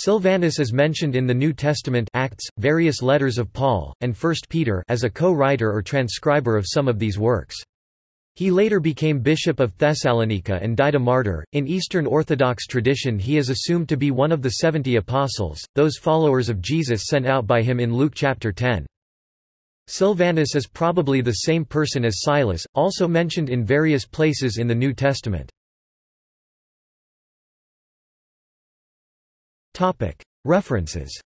Silvanus is mentioned in the New Testament Acts, various letters of Paul, and 1 Peter as a co-writer or transcriber of some of these works. He later became bishop of Thessalonica and died a martyr. In Eastern Orthodox tradition, he is assumed to be one of the seventy apostles, those followers of Jesus sent out by him in Luke chapter 10. Silvanus is probably the same person as Silas, also mentioned in various places in the New Testament. References